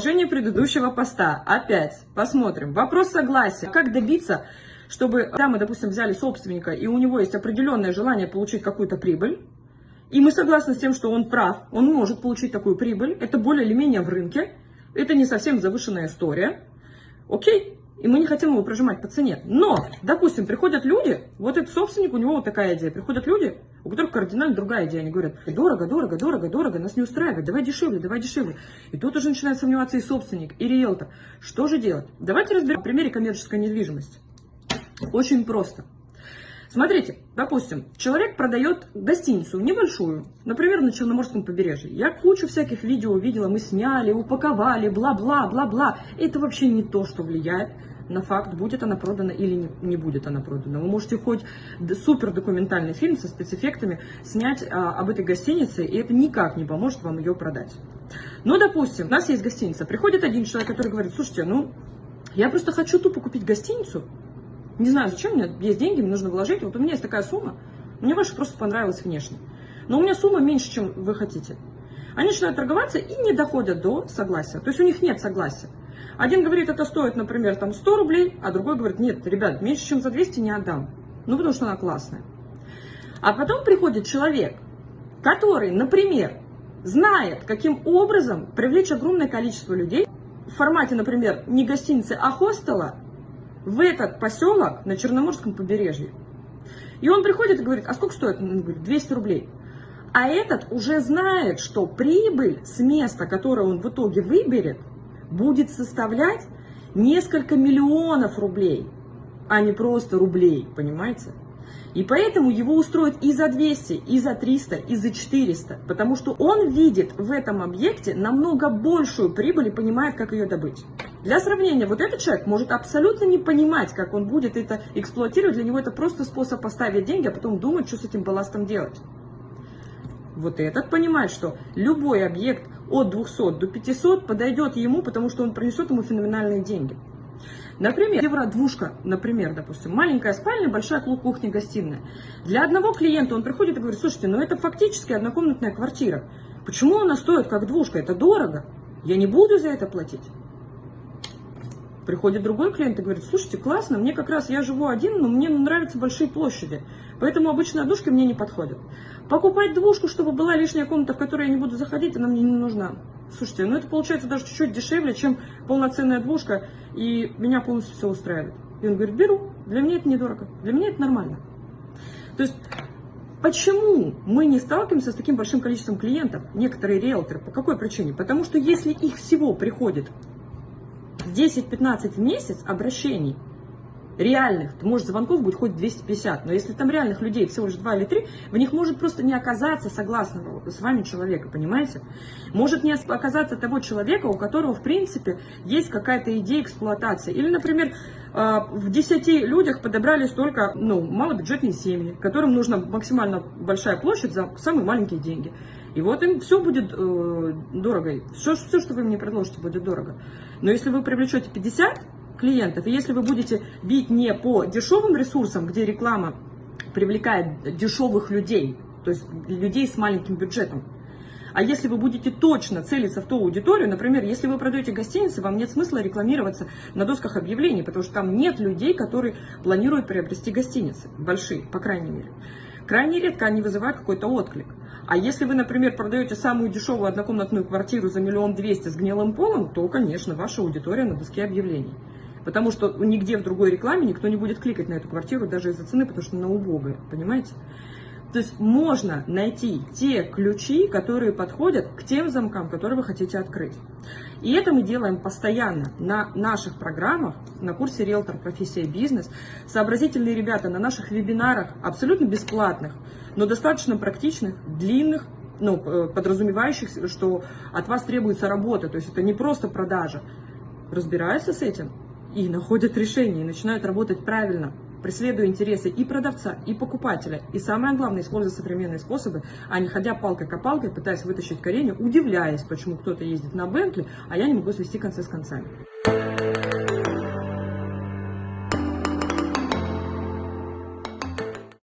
Продолжение предыдущего поста. Опять посмотрим. Вопрос согласия. Как добиться, чтобы, да, мы, допустим, взяли собственника, и у него есть определенное желание получить какую-то прибыль, и мы согласны с тем, что он прав, он может получить такую прибыль, это более или менее в рынке, это не совсем завышенная история, окей, и мы не хотим его прожимать по цене. Но, допустим, приходят люди, вот этот собственник, у него вот такая идея, приходят люди, у которых кардинально другая идея, они говорят, дорого, дорого, дорого, дорого, нас не устраивает, давай дешевле, давай дешевле. И тут уже начинает сомневаться и собственник, и риэлтор. Что же делать? Давайте разберем на примере коммерческой недвижимости. Очень просто. Смотрите, допустим, человек продает гостиницу небольшую, например, на Черноморском побережье. Я кучу всяких видео видела, мы сняли, упаковали, бла-бла, бла-бла. Это вообще не то, что влияет на факт, будет она продана или не, не будет она продана. Вы можете хоть супер документальный фильм со спецэффектами снять а, об этой гостинице, и это никак не поможет вам ее продать. Но, допустим, у нас есть гостиница, приходит один человек, который говорит, слушайте, ну, я просто хочу тупо купить гостиницу, не знаю, зачем, у меня есть деньги, мне нужно вложить. Вот у меня есть такая сумма, мне ваша просто понравилась внешне. Но у меня сумма меньше, чем вы хотите. Они начинают торговаться и не доходят до согласия. То есть у них нет согласия. Один говорит, это стоит, например, там 100 рублей, а другой говорит, нет, ребят, меньше, чем за 200 не отдам. Ну, потому что она классная. А потом приходит человек, который, например, знает, каким образом привлечь огромное количество людей в формате, например, не гостиницы, а хостела, в этот поселок на Черноморском побережье. И он приходит и говорит, а сколько стоит? Он говорит, 200 рублей. А этот уже знает, что прибыль с места, которое он в итоге выберет, будет составлять несколько миллионов рублей, а не просто рублей, понимаете? И поэтому его устроят и за 200, и за 300, и за 400, потому что он видит в этом объекте намного большую прибыль и понимает, как ее добыть. Для сравнения, вот этот человек может абсолютно не понимать, как он будет это эксплуатировать, для него это просто способ поставить деньги, а потом думать, что с этим балластом делать. Вот этот понимает, что любой объект от 200 до 500 подойдет ему, потому что он принесет ему феноменальные деньги. Например, евро-двушка, например, допустим, маленькая спальня, большая кухня-гостиная. Для одного клиента он приходит и говорит, слушайте, ну это фактически однокомнатная квартира. Почему она стоит как двушка? Это дорого. Я не буду за это платить. Приходит другой клиент и говорит, слушайте, классно, мне как раз, я живу один, но мне нравятся большие площади, поэтому обычно однушки мне не подходят. Покупать двушку, чтобы была лишняя комната, в которой я не буду заходить, она мне не нужна. Слушайте, ну это получается даже чуть-чуть дешевле, чем полноценная двушка, и меня полностью все устраивает. И он говорит, беру, для меня это недорого, для меня это нормально. То есть Почему мы не сталкиваемся с таким большим количеством клиентов, некоторые риэлторы? По какой причине? Потому что если их всего приходит 10-15 в месяц обращений реальных, то может звонков будет хоть 250, но если там реальных людей всего лишь 2 или 3, в них может просто не оказаться согласного с вами человека, понимаете? Может не оказаться того человека, у которого в принципе есть какая-то идея эксплуатации. Или, например, а, в 10 людях подобрались только ну, малобюджетные семьи, которым нужна максимально большая площадь за самые маленькие деньги. И вот им все будет э, дорого. Все, все, что вы мне предложите, будет дорого. Но если вы привлечете 50 клиентов, и если вы будете бить не по дешевым ресурсам, где реклама привлекает дешевых людей, то есть людей с маленьким бюджетом, а если вы будете точно целиться в ту аудиторию, например, если вы продаете гостиницы, вам нет смысла рекламироваться на досках объявлений, потому что там нет людей, которые планируют приобрести гостиницы, большие, по крайней мере. Крайне редко они вызывают какой-то отклик. А если вы, например, продаете самую дешевую однокомнатную квартиру за миллион двести с гнилым полом, то, конечно, ваша аудитория на доске объявлений. Потому что нигде в другой рекламе никто не будет кликать на эту квартиру даже из-за цены, потому что она убогая, понимаете? То есть можно найти те ключи, которые подходят к тем замкам, которые вы хотите открыть. И это мы делаем постоянно на наших программах, на курсе «Риэлтор. Профессия бизнес». Сообразительные ребята на наших вебинарах, абсолютно бесплатных, но достаточно практичных, длинных, ну, э, подразумевающих, что от вас требуется работа. То есть это не просто продажа. Разбираются с этим и находят решение, и начинают работать правильно преследуя интересы и продавца, и покупателя. И самое главное, используя современные способы, а не ходя палкой-копалкой, пытаясь вытащить корень, удивляясь, почему кто-то ездит на Бентли, а я не могу свести концы с концами.